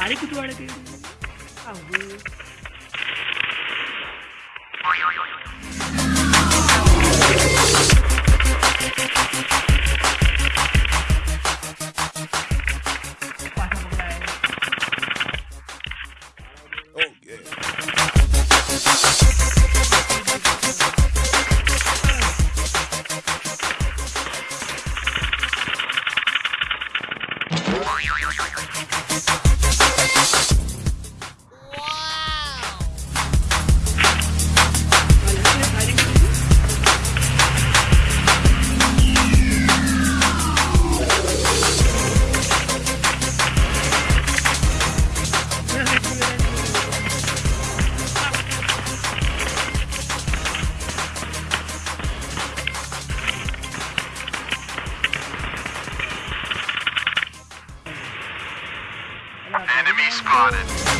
पारी कुटवाड़ के Enemy spotted.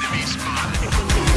Enemy spotted.